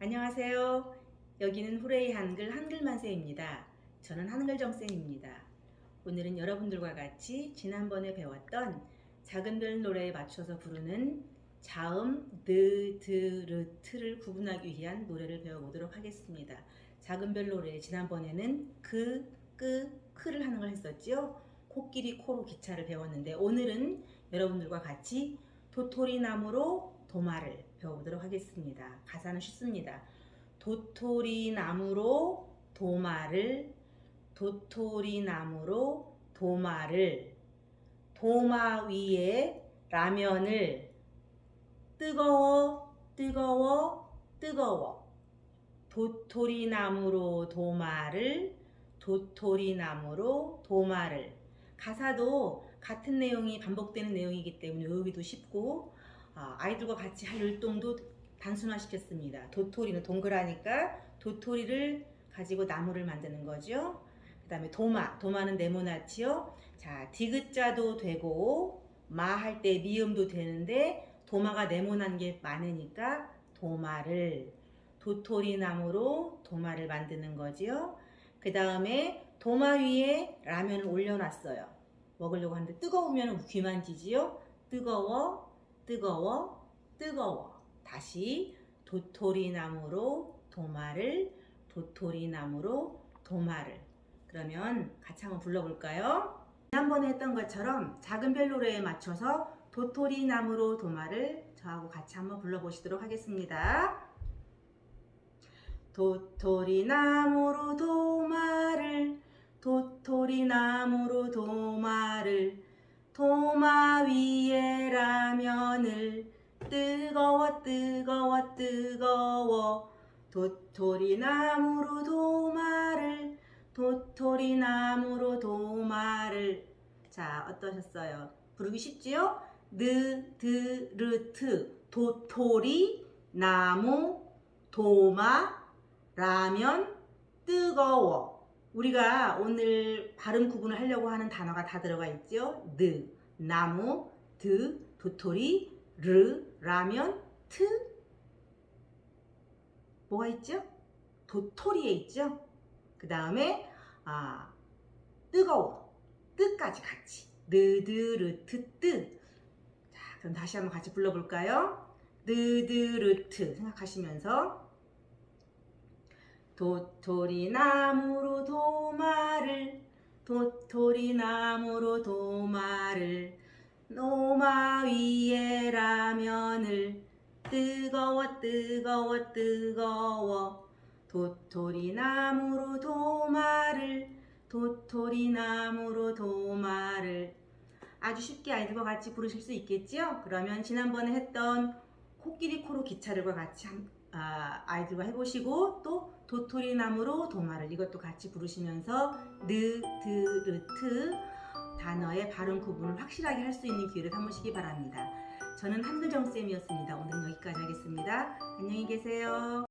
안녕하세요. 여기는 Hooray 한글 한글만세입니다. 저는 한글정쌤입니다. 오늘은 여러분들과 같이 지난번에 배웠던 작은 별 노래에 맞춰서 부르는 자음, 드, 드, 르, 트를 구분하기 위한 노래를 배워보도록 하겠습니다. 작은 별 노래 지난번에는 그, 끄, 크를 하는 걸 했었죠. 코끼리 코로 기차를 배웠는데 오늘은 여러분들과 같이 도토리 나무로 도마를 배워보도록 하겠습니다. 가사는 쉽습니다. 도토리 나무로 도마를 도토리 나무로 도마를 도마 위에 라면을 뜨거워 뜨거워 뜨거워 도토리 나무로 도마를 도토리 나무로 도마를 가사도 같은 내용이 반복되는 내용이기 때문에 외우기도 쉽고 아, 아이들과 같이 할 율동도 단순화시켰습니다. 도토리는 동그라니까 도토리를 가지고 나무를 만드는 거죠. 그 다음에 도마, 도마는 네모나치요. 자, 디귿자도 되고 마 할 때 미음도 되는데 도마가 네모난 게 많으니까 도마를 도토리 나무로 도마를 만드는 거지요. 그 다음에 도마 위에 라면을 올려놨어요. 먹으려고 하는데 뜨거우면 귀만 지지요. 뜨거워, 뜨거워, 뜨거워. 다시 도토리 나무로 도마를, 도토리 나무로 도마를. 그러면 같이 한번 불러볼까요? 지난번에 했던 것처럼 작은 별 노래에 맞춰서 도토리 나무로 도마를 저하고 같이 한번 불러보시도록 하겠습니다. 도토리 나무로 도마를 도토리 나무로 도마를 도마 위에 뜨거워 뜨거워. 뜨거워 도토리 나무로 도마를 도토리 나무로 도마를. 자 어떠셨어요? 부르기 쉽지요? 느, 드, 르, 트. 도토리 나무 도마 라면 뜨거워. 우리가 오늘 발음 구분을 하려고 하는 단어가 다 들어가 있죠? 느, 나무, 드, 도토리, 르, 라면, 트? 뭐가 있죠? 도토리에 있죠? 그 다음에 아, 뜨거워. 뜨까지 같이. 느드르트 뜨 자 그럼 다시 한번 같이 불러볼까요? 느드르트 생각하시면서. 도토리 나무로 도마를 도토리 나무로 도마를 노마 위에 라면을 뜨거워 뜨거워 뜨거워 도토리 나무로 도마를 도토리 나무로 도마를 아주 쉽게 아이들과 같이 부르실 수 있겠죠? 그러면 지난번에 했던 코끼리 코로 기차를과 같이 한, 아, 아이들과 해보시고 또 도토리 나무로 도마를 이것도 같이 부르시면서 느, 드, 르, 트 단어의 발음 구분을 확실하게 할 수 있는 기회를 삼으시기 바랍니다. 저는 한글정쌤이었습니다. 오늘은 여기까지 하겠습니다. 안녕히 계세요.